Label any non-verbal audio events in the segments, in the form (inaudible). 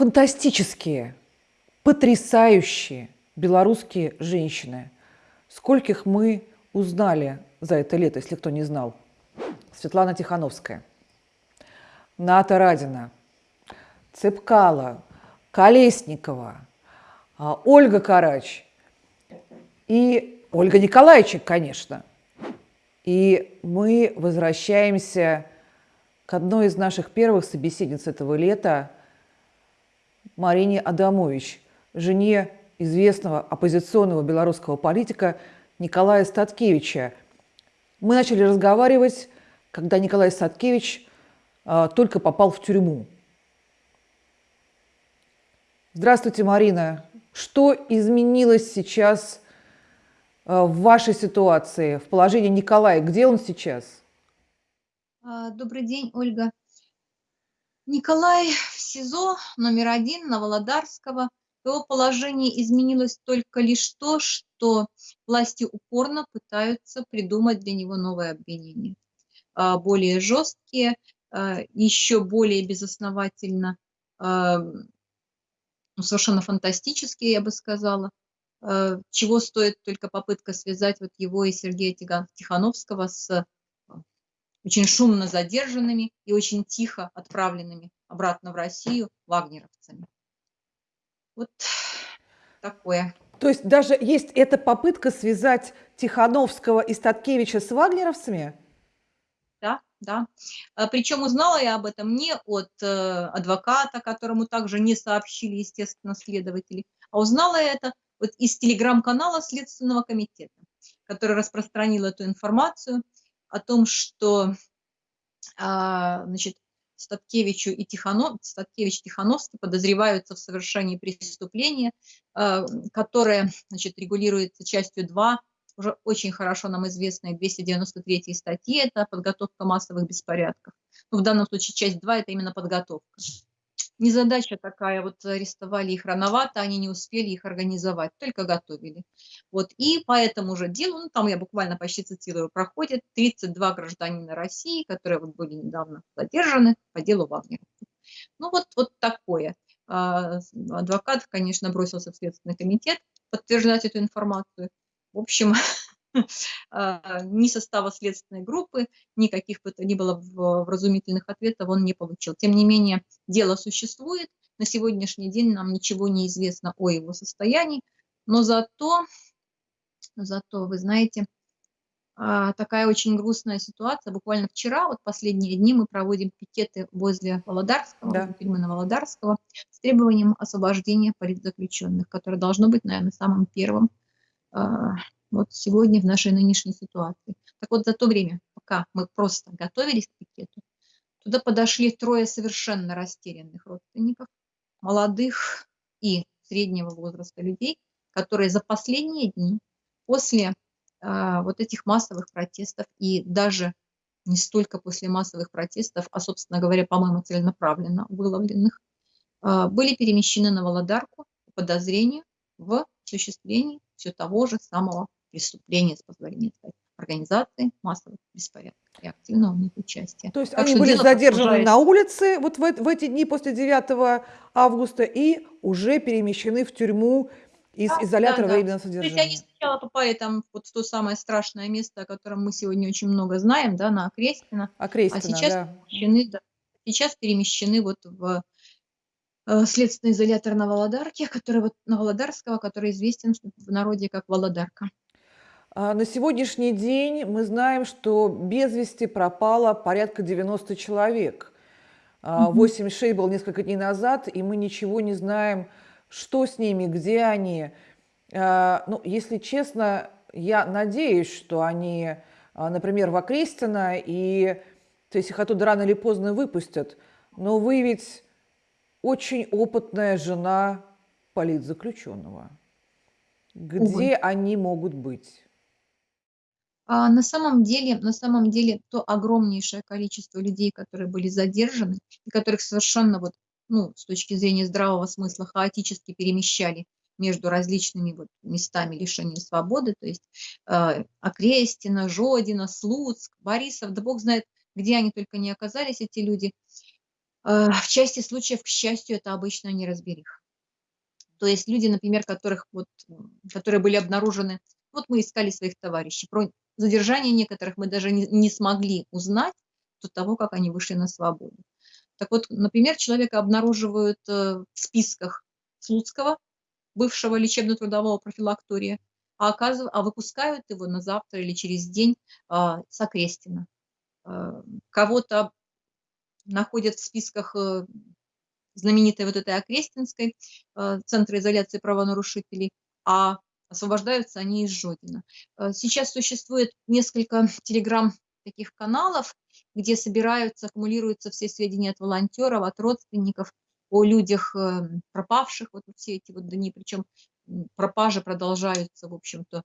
фантастические, потрясающие белорусские женщины. Скольких мы узнали за это лето, если кто не знал. Светлана Тихановская, Ната Радина, Цепкала, Колесникова, а, Ольга Карач и Ольга Николаевичек, конечно. И мы возвращаемся к одной из наших первых собеседниц этого лета, Марине Адамович, жене известного оппозиционного белорусского политика Николая Статкевича. Мы начали разговаривать, когда Николай Статкевич а, только попал в тюрьму. Здравствуйте, Марина. Что изменилось сейчас а, в вашей ситуации, в положении Николая? Где он сейчас? А, добрый день, Ольга. Николай СИЗО номер один на Володарского. В его положении изменилось только лишь то, что власти упорно пытаются придумать для него новые обвинения. А, более жесткие, а, еще более безосновательно, ну, совершенно фантастические, я бы сказала. Чего стоит только попытка связать вот его и Сергея Тихановского с очень шумно задержанными и очень тихо отправленными обратно в Россию вагнеровцами. Вот такое. То есть даже есть эта попытка связать Тихановского и Статкевича с вагнеровцами? Да, да. А, Причем узнала я об этом не от э, адвоката, которому также не сообщили, естественно, следователи, а узнала я это вот из телеграм-канала Следственного комитета, который распространил эту информацию о том, что а, значит, Статкевичу и Тихано, Статкевич Тихановский подозреваются в совершении преступления, а, которое значит, регулируется частью 2, уже очень хорошо нам известной 293 статьи, это подготовка массовых беспорядков. Но ну, в данном случае часть 2 – это именно подготовка незадача такая, вот арестовали их рановато, они не успели их организовать, только готовили. Вот, и по этому же делу, ну, там я буквально почти цитирую, проходят 32 гражданина России, которые вот были недавно задержаны по делу Вагнера. Ну, вот, вот такое. А, адвокат, конечно, бросился в Следственный комитет подтверждать эту информацию. В общем, (laughs) (laughs) ни состава следственной группы, никаких бы то ни было вразумительных ответов он не получил. Тем не менее, дело существует. На сегодняшний день нам ничего не известно о его состоянии, но зато, зато вы знаете, а, такая очень грустная ситуация. Буквально вчера, вот последние дни, мы проводим пикеты возле Володарского, да. возле на Володарского, с требованием освобождения политзаключенных, которое должно быть, наверное, самым первым а, вот сегодня в нашей нынешней ситуации. Так вот, за то время, пока мы просто готовились к пикету, туда подошли трое совершенно растерянных родственников, молодых и среднего возраста людей, которые за последние дни после э, вот этих массовых протестов и даже не столько после массовых протестов, а, собственно говоря, по-моему, целенаправленно выловленных, э, были перемещены на Володарку по подозрению в осуществлении все того же самого преступления, с позволения сказать, организации массовых беспорядков и активного в них участия. То есть так они были задержаны на улице вот в, в эти дни после 9 августа и уже перемещены в тюрьму из да, изолятора да, временного да. содержания. То есть они сначала попали там вот в то самое страшное место, о котором мы сегодня очень много знаем, да, на Окрестино. Окрестино, а сейчас да. перемещены, да, сейчас перемещены вот в э, следственный изолятор на Володарке, который вот на Володарского, который известен в народе как Володарка. А, на сегодняшний день мы знаем, что без вести пропало порядка 90 человек. 86 а, был несколько дней назад, и мы ничего не знаем, что с ними, где они. А, ну, если честно, я надеюсь, что они, например, в Окрестино, и то есть их оттуда рано или поздно выпустят. Но вы ведь очень опытная жена политзаключенного. Где Увы. они могут быть? А на самом деле, на самом деле, то огромнейшее количество людей, которые были задержаны, и которых совершенно вот, ну, с точки зрения здравого смысла хаотически перемещали между различными вот местами лишения свободы, то есть э, Окрестина, Жодина, Слуцк, Борисов, да бог знает, где они только не оказались, эти люди. Э, в части случаев, к счастью, это обычно неразбериха. То есть люди, например, которых вот, которые были обнаружены, вот мы искали своих товарищей, задержание некоторых мы даже не, не смогли узнать до того, как они вышли на свободу. Так вот, например, человека обнаруживают э, в списках Слуцкого, бывшего лечебно-трудового профилактория, а, оказыв... а выпускают его на завтра или через день а, с Окрестина. А, кого-то находят в списках э, знаменитой вот этой Окрестинской, э, Центра изоляции правонарушителей, а освобождаются они из Жодина. Э, сейчас существует несколько (laughs) телеграм таких каналов, где собираются, аккумулируются все сведения от волонтеров, от родственников, о людях пропавших, вот все эти вот дни, причем пропажи продолжаются, в общем-то,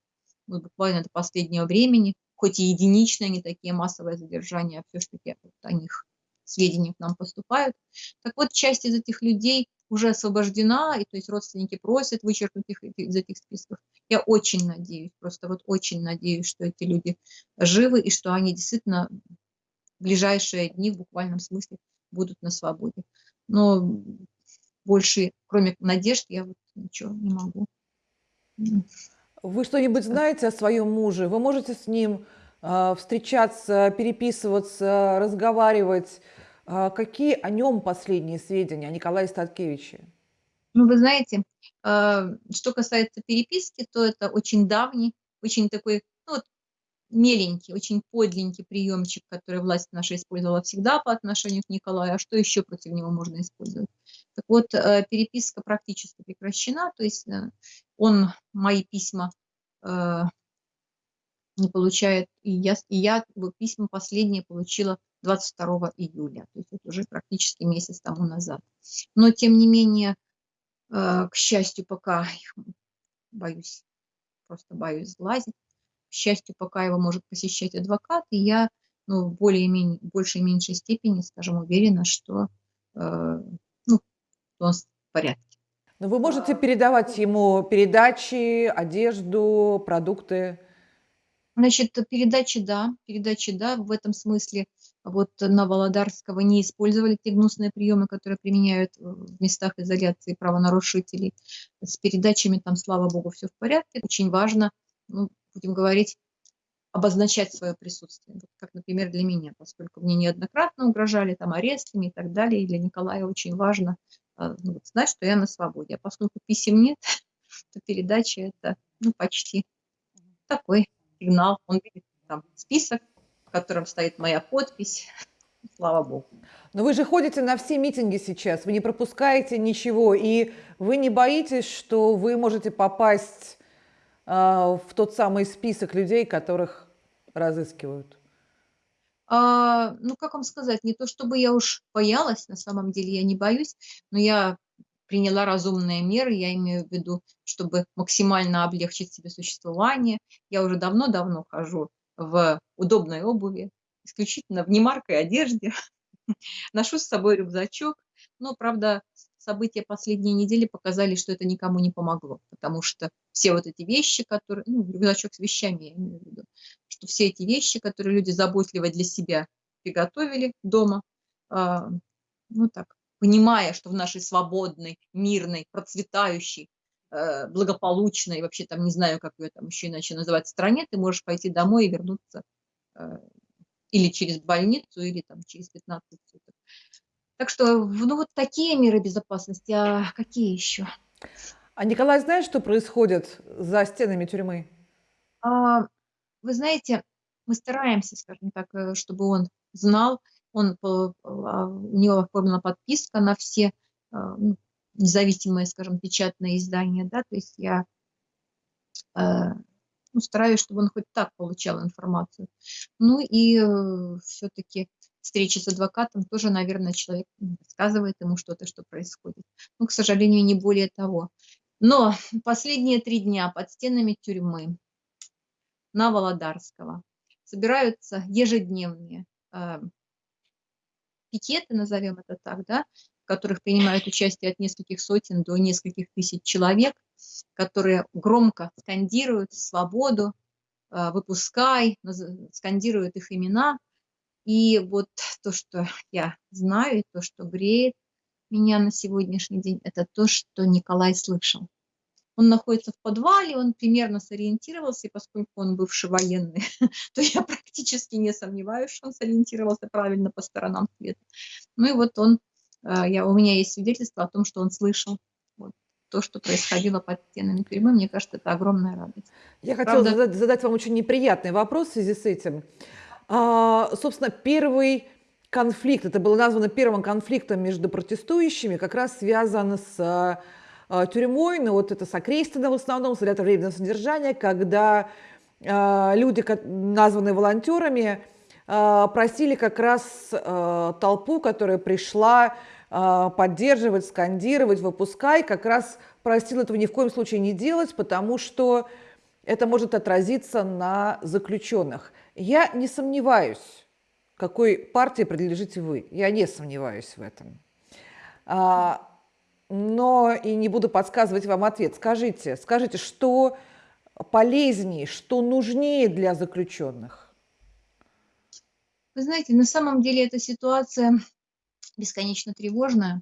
ну, буквально до последнего времени, хоть и единичные, не такие массовые задержания, а все-таки вот о них сведения к нам поступают. Так вот, часть из этих людей уже освобождена, и то есть родственники просят вычеркнуть их из этих списков. Я очень надеюсь, просто вот очень надеюсь, что эти люди живы и что они действительно в ближайшие дни в буквальном смысле будут на свободе. Но больше, кроме надежд, я вот ничего не могу. Вы что-нибудь знаете о своем муже? Вы можете с ним э, встречаться, переписываться, разговаривать? Э, какие о нем последние сведения, о Николае Статкевиче? Ну, вы знаете, э, что касается переписки, то это очень давний, очень такой, ну, вот, меленький, очень подленький приемчик, который власть наша использовала всегда по отношению к Николаю, а что еще против него можно использовать? Так вот, э, переписка практически прекращена, то есть э, он мои письма э, не получает, и я, и я письма последние получила 22 июля, то есть это уже практически месяц тому назад. Но, тем не менее, к счастью, пока боюсь, просто боюсь сглазить, к счастью, пока его может посещать адвокат, и я ну, в более-менее, большей и меньшей степени, скажем, уверена, что у нас в порядке. Но вы можете передавать ему передачи, одежду, продукты? Значит, передачи, да, передачи, да, в этом смысле вот на Володарского не использовали те гнусные приемы, которые применяют в местах изоляции правонарушителей. С передачами там, слава богу, все в порядке. Очень важно, ну, будем говорить, обозначать свое присутствие. Вот как, например, для меня, поскольку мне неоднократно угрожали там арестами и так далее, и для Николая очень важно а, ну, знать, что я на свободе. А поскольку писем нет, (laughs) то передача это ну, почти такой сигнал. Он видит там список, котором стоит моя подпись. (laughs) Слава Богу. Но вы же ходите на все митинги сейчас, вы не пропускаете ничего, и вы не боитесь, что вы можете попасть э, в тот самый список людей, которых разыскивают? А, ну, как вам сказать, не то чтобы я уж боялась, на самом деле я не боюсь, но я приняла разумные меры, я имею в виду, чтобы максимально облегчить себе существование. Я уже давно-давно хожу в удобной обуви, исключительно в немаркой одежде, (laughs) ношу с собой рюкзачок, но, правда, события последней недели показали, что это никому не помогло, потому что все вот эти вещи, которые, ну, рюкзачок с вещами, я имею в виду, что все эти вещи, которые люди заботливо для себя приготовили дома, э, ну так, понимая, что в нашей свободной, мирной, процветающей, благополучной, вообще там не знаю, как ее там еще иначе называть, стране, ты можешь пойти домой и вернуться э, или через больницу, или там через 15 суток. Так что, ну, вот такие меры безопасности, а какие еще? А Николай знает, что происходит за стенами тюрьмы? А, вы знаете, мы стараемся, скажем так, э, чтобы он знал, он, а, у него оформлена подписка на все независимые, скажем, печатные издания, да, то есть я э, ну, стараюсь, чтобы он хоть так получал информацию. Ну и э, все-таки встречи с адвокатом тоже, наверное, человек рассказывает ему что-то, что происходит. Ну, к сожалению, не более того. Но последние три дня под стенами тюрьмы на Володарского собираются ежедневные э, пикеты, назовем это так, да, которых принимают участие от нескольких сотен до нескольких тысяч человек, которые громко скандируют свободу, э, выпускай, скандируют их имена, И вот то, что я знаю, и то, что греет меня на сегодняшний день, это то, что Николай слышал. Он находится в подвале, он примерно сориентировался, и поскольку он бывший военный, (laughs) то я практически не сомневаюсь, что он сориентировался правильно по сторонам света. Ну и вот он, я, у меня есть свидетельство о том, что он слышал вот, то, что происходило под стенами тюрьмы. Мне кажется, это огромная радость. Я хотела задать, задать вам очень неприятный вопрос в связи с этим. А, собственно, первый конфликт, это было названо первым конфликтом между протестующими, как раз связан с а, тюрьмой, но вот это с Окрестино в основном, с временного содержания, когда а, люди, названные волонтерами, а, просили как раз толпу, которая пришла поддерживать, скандировать, выпускай, как раз просил этого ни в коем случае не делать, потому что это может отразиться на заключенных. Я не сомневаюсь, какой партии принадлежите вы. Я не сомневаюсь в этом. А, но и не буду подсказывать вам ответ. Скажите, скажите, что полезнее, что нужнее для заключенных? Вы знаете, на самом деле эта ситуация бесконечно тревожная,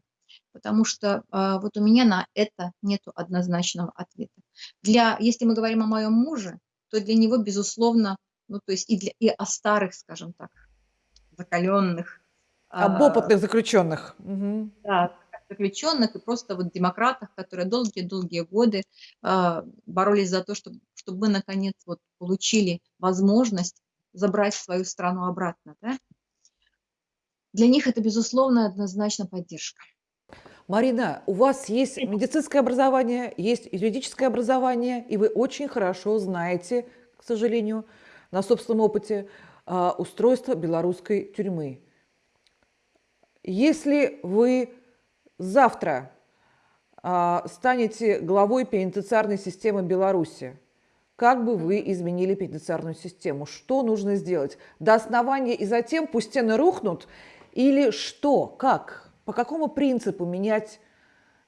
потому что э, вот у меня на это нет однозначного ответа. Для, если мы говорим о моем муже, то для него, безусловно, ну, то есть и, для, и о старых, скажем так, закаленных. Об а, опытных заключенных. Угу. Да, заключенных и просто вот демократах, которые долгие-долгие годы э, боролись за то, чтобы, чтобы мы наконец вот получили возможность забрать свою страну обратно. Да? Для них это, безусловно, однозначно поддержка. Марина, у вас есть медицинское образование, есть юридическое образование, и вы очень хорошо знаете, к сожалению, на собственном опыте а, устройство белорусской тюрьмы. Если вы завтра а, станете главой пенитенциарной системы Беларуси, как бы вы изменили пенитенциарную систему? Что нужно сделать? До основания и затем пусть стены рухнут? Или что? Как? По какому принципу менять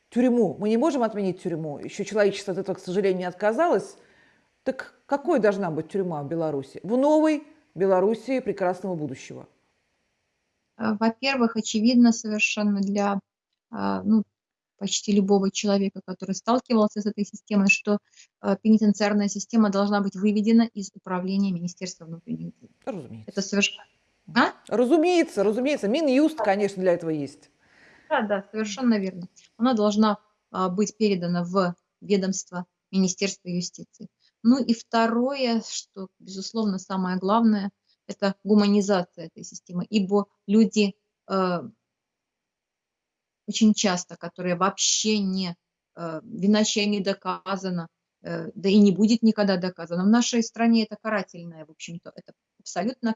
тюрьму? Мы не можем отменить тюрьму. Еще человечество от этого, к сожалению, не отказалось. Так какой должна быть тюрьма в Беларуси? В новой Белоруссии прекрасного будущего. А, во-первых, очевидно совершенно для а, ну, почти любого человека, который сталкивался с этой системой, что а, пенитенциарная система должна быть выведена из управления Министерства внутренних дел. Разумеется. Это совершенно... А? Разумеется, разумеется. Минюст, конечно, для этого есть. Да, да, совершенно верно. Она должна быть передана в ведомство Министерства юстиции. Ну и второе, что, безусловно, самое главное, это гуманизация этой системы, ибо люди э, очень часто, которые вообще не, э, вина чья не доказана, э, да и не будет никогда доказана. В нашей стране это карательное, в общем-то, это абсолютно,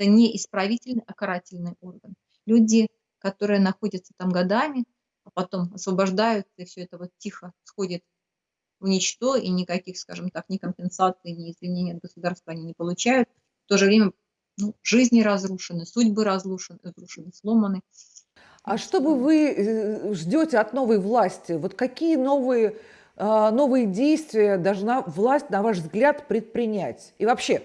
это не исправительный, а карательный орган. Люди, которые находятся там годами, а потом освобождаются, и все это вот тихо сходит в ничто, и никаких, скажем так, ни компенсаций, ни извинений от государства они не получают. В то же время ну, жизни разрушены, судьбы разрушены, разрушены сломаны. А что бы вы э, ждете от новой власти? Вот какие новые, а, новые действия должна власть, на ваш взгляд, предпринять? И вообще,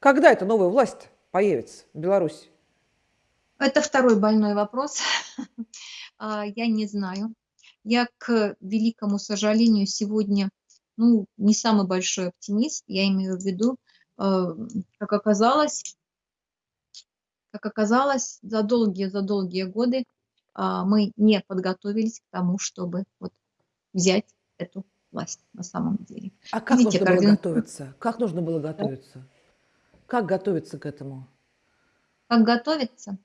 когда эта новая власть появится в Беларуси? Это второй больной вопрос. (laughs) А, я не знаю. Я, к великому сожалению, сегодня ну, не самый большой оптимист. Я имею в виду, э, как оказалось, как оказалось, за долгие-за долгие годы а, мы не подготовились к тому, чтобы вот взять эту власть на самом деле. А как Видите, нужно было готовиться? Как нужно было готовиться? Как готовиться к этому? Как готовиться?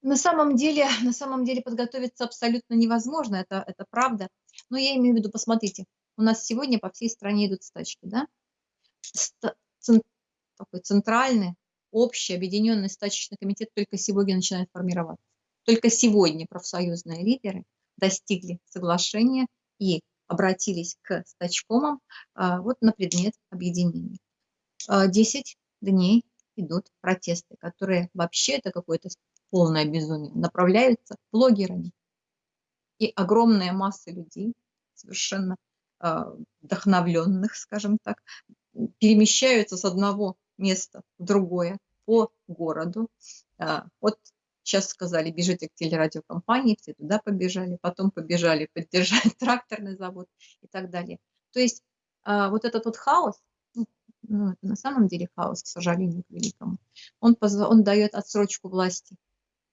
На самом деле, (laughs) на самом деле подготовиться абсолютно невозможно, это, это правда. Но я имею в виду, посмотрите, у нас сегодня по всей стране идут стачки, да? Такой центральный, общий, объединенный стачечный комитет только сегодня начинает формироваться. Только сегодня профсоюзные лидеры достигли соглашения и обратились к стачкомам а, вот на предмет объединения. А, десять дней идут протесты, которые вообще это какое-то полное безумие, направляются блогерами. И огромная масса людей, совершенно а, вдохновленных, скажем так, перемещаются с одного места в другое по городу. А, вот сейчас сказали, бежите к телерадиокомпании, все туда побежали, потом побежали поддержать (laughs) тракторный завод и так далее. То есть а, вот этот вот хаос, ну, это на самом деле хаос, к сожалению, к великому, он, он дает отсрочку власти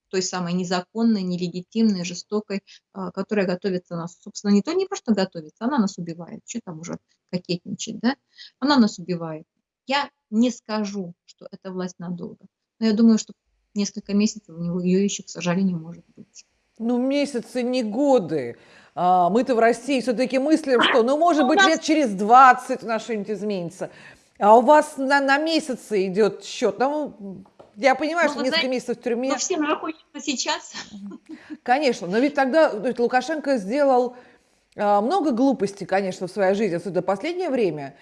той самой незаконной, нелегитимной, жестокой, а, которая готовится нас. Собственно, не то не просто готовится, она нас убивает. Что там уже кокетничать, да? Она нас убивает. Я не скажу, что это власть надолго, но я думаю, что несколько месяцев у него ее еще, к сожалению, может быть. Ну, месяцы, не годы. А, мы-то в России все-таки мыслим, что, ну, может ну, быть, лет через 20 у нас что-нибудь изменится. А у вас на, на месяцы идет счет. Ну, я понимаю, ну, что несколько знаете, месяцев в тюрьме. Но всем же хочется сейчас. Конечно, но ведь тогда ведь Лукашенко сделал а, много глупостей, конечно, в своей жизни, особенно в последнее время.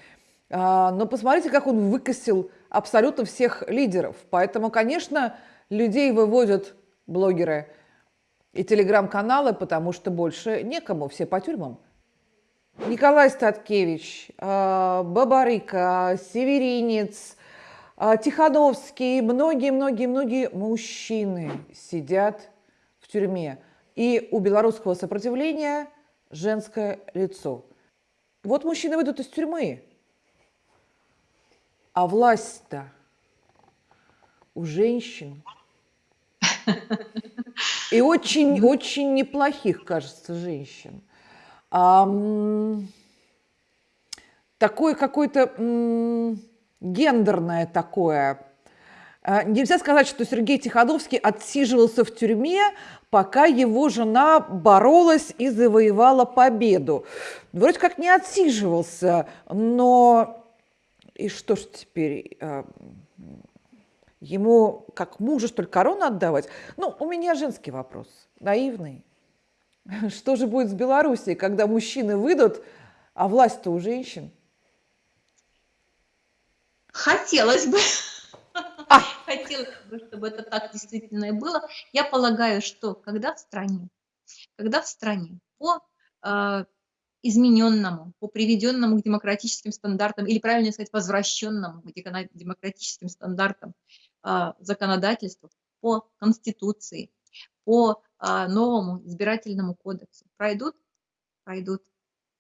А, но посмотрите, как он выкосил абсолютно всех лидеров. Поэтому, конечно, людей выводят блогеры и телеграм-каналы, потому что больше некому, все по тюрьмам. Николай Статкевич, а, Бабарыка, Северинец – а, Тихановский, многие-многие-многие мужчины сидят в тюрьме. И у белорусского сопротивления женское лицо. Вот мужчины выйдут из тюрьмы, а власть-то у женщин. (laughs) И очень-очень неплохих, кажется, женщин. Такой какой-то гендерное такое. А, нельзя сказать, что Сергей Тихановский отсиживался в тюрьме, пока его жена боролась и завоевала победу. Вроде как не отсиживался, но и что ж теперь? Ему как мужу, что ли, корону отдавать? Ну, у меня женский вопрос, наивный. (laughs) Что же будет с Белоруссией, когда мужчины выйдут, а власть-то у женщин? Хотелось бы. А. (laughs) Хотелось бы, чтобы это так действительно и было. Я полагаю, что когда в стране, когда в стране по э, измененному, по приведенному к демократическим стандартам, или правильно сказать, возвращенному к демократическим стандартам э, законодательству, по Конституции, по э, новому избирательному кодексу пройдут, пройдут,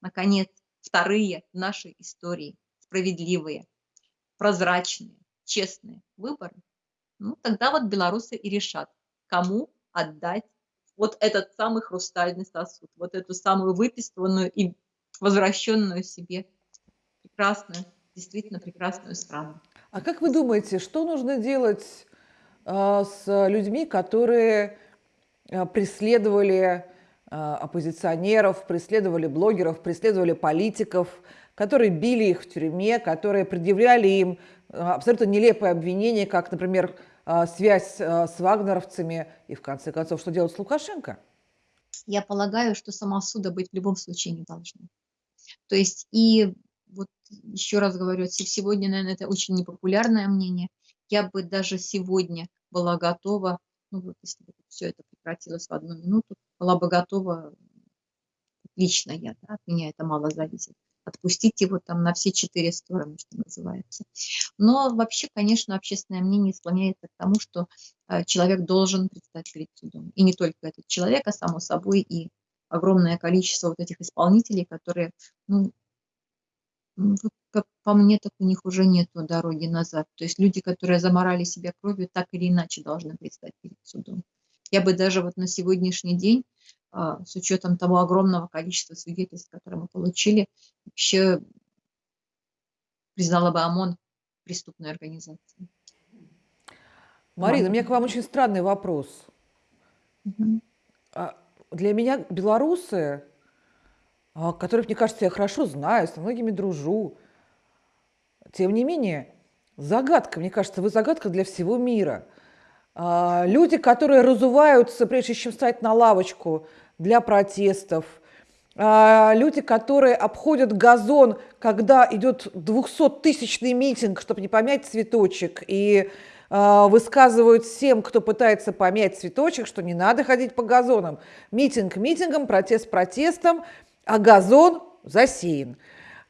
наконец, вторые в нашей истории справедливые прозрачные, честные выборы, ну, тогда вот белорусы и решат, кому отдать вот этот самый хрустальный сосуд, вот эту самую выписанную и возвращенную себе прекрасную, действительно прекрасную страну. А как вы думаете, что нужно делать э, с людьми, которые преследовали э, оппозиционеров, преследовали блогеров, преследовали политиков, которые били их в тюрьме, которые предъявляли им э, абсолютно нелепые обвинения, как, например, э, связь э, с вагнеровцами и, в конце концов, что делать с Лукашенко? Я полагаю, что самосуда быть в любом случае не должно. То есть и вот еще раз говорю, сегодня, наверное, это очень непопулярное мнение. Я бы даже сегодня была готова, ну вот если бы все это прекратилось в одну минуту, была бы готова, лично я, да, от меня это мало зависит, отпустить его там на все четыре стороны, что называется. Но вообще, конечно, общественное мнение склоняется к тому, что э, человек должен предстать перед судом. И не только этот человек, а само собой и огромное количество вот этих исполнителей, которые, ну, как по мне, так у них уже нет дороги назад. То есть люди, которые заморали себя кровью, так или иначе должны предстать перед судом. Я бы даже вот на сегодняшний день а, с учетом того огромного количества свидетельств, которые мы получили, вообще признала бы ОМОН преступной организацией. Марина, у меня к вам очень странный вопрос. Угу. Для меня белорусы, которых, мне кажется, я хорошо знаю, с многими дружу, тем не менее, загадка, мне кажется, вы загадка для всего мира. Люди, которые разуваются, прежде чем встать на лавочку для протестов, а, люди, которые обходят газон, когда идет 200-тысячный митинг, чтобы не помять цветочек, и а, высказывают всем, кто пытается помять цветочек, что не надо ходить по газонам. Митинг митингом, протест протестом, а газон засеян.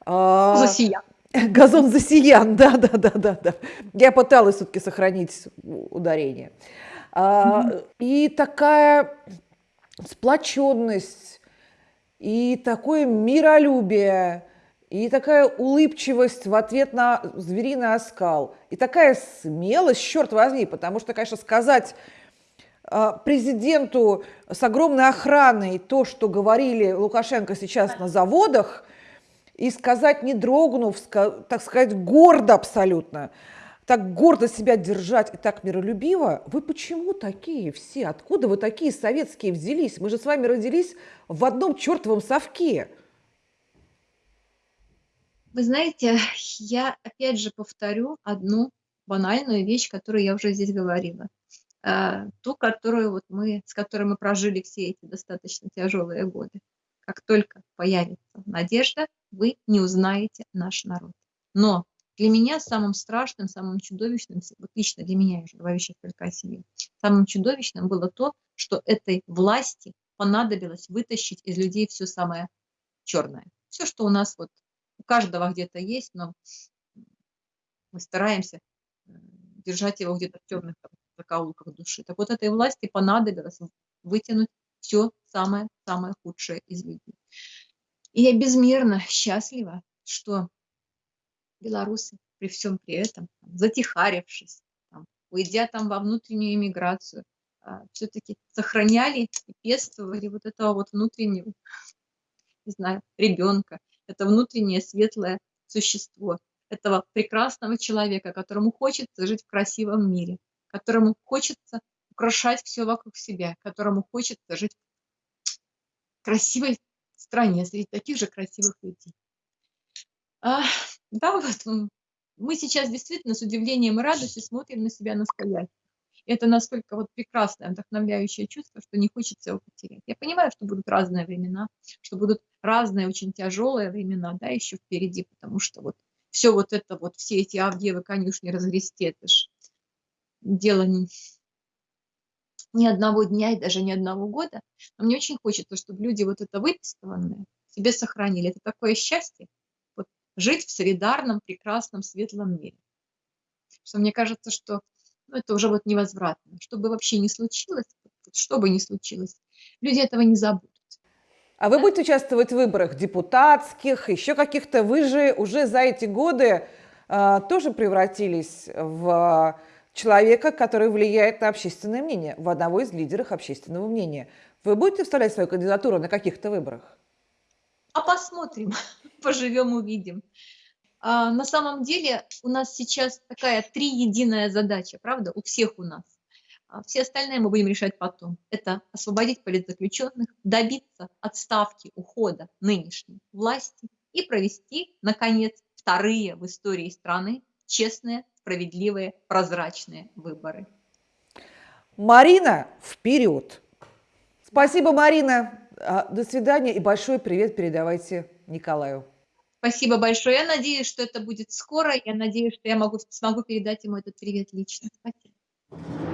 А, Засиян. (laughs) Газон засиян, да-да-да-да-да. Я пыталась все-таки сохранить ударение. А, и такая сплоченность, и такое миролюбие, и такая улыбчивость в ответ на звериный оскал, и такая смелость, черт возьми, потому что, конечно, сказать президенту с огромной охраной то, что говорили Лукашенко сейчас на заводах, и сказать, не дрогнув, так сказать, гордо абсолютно, так гордо себя держать и так миролюбиво, вы почему такие все? Откуда вы такие советские взялись? Мы же с вами родились в одном чертовом совке. Вы знаете, я опять же повторю одну банальную вещь, которую я уже здесь говорила. Э, ту, которую вот мы, с которой мы прожили все эти достаточно тяжелые годы. Как только появится надежда, вы не узнаете наш народ. Но для меня самым страшным, самым чудовищным, вот лично для меня, я уже говорю сейчас только о себе, самым чудовищным было то, что этой власти понадобилось вытащить из людей все самое черное. Все, что у нас вот у каждого где-то есть, но мы стараемся держать его где-то в темных закоулках души. Так вот этой власти понадобилось вытянуть все самое-самое худшее из людей. И я безмерно счастлива, что белорусы при всем при этом, затихарившись, там, уйдя там во внутреннюю иммиграцию, а, все-таки сохраняли и пестовали вот этого вот внутреннего, не знаю, ребенка, это внутреннее светлое существо, этого прекрасного человека, которому хочется жить в красивом мире, которому хочется украшать все вокруг себя, которому хочется жить в красивой стране среди таких же красивых людей. А, да, вот мы сейчас действительно с удивлением и радостью смотрим на себя настоящих. Это настолько вот прекрасное, вдохновляющее чувство, что не хочется его потерять. Я понимаю, что будут разные времена, что будут разные очень тяжелые времена, да, еще впереди, потому что вот все вот это вот, все эти Авдеевы конюшни разгрести, это ж дело не, ни одного дня и даже ни одного года. Но мне очень хочется, чтобы люди вот это выписанное себе сохранили. Это такое счастье, вот, жить в солидарном, прекрасном, светлом мире. Что мне кажется, что ну, это уже вот невозвратно. Что бы вообще ни случилось, что бы ни случилось, люди этого не забудут. А вы будете участвовать в выборах депутатских, еще каких-то? Вы же уже за эти годы э, тоже превратились в человека, который влияет на общественное мнение, в одного из лидеров общественного мнения. Вы будете вставлять свою кандидатуру на каких-то выборах? А посмотрим, (laughs) поживем, увидим. А, на самом деле у нас сейчас такая три единая задача, правда, у всех у нас. А все остальные мы будем решать потом. Это освободить политзаключенных, добиться отставки, ухода нынешней власти и провести, наконец, вторые в истории страны честные справедливые, прозрачные выборы. Марина, вперед! Спасибо, Марина. А, до свидания и большой привет передавайте Николаю. Спасибо большое. Я надеюсь, что это будет скоро. Я надеюсь, что я могу, смогу передать ему этот привет лично. Спасибо.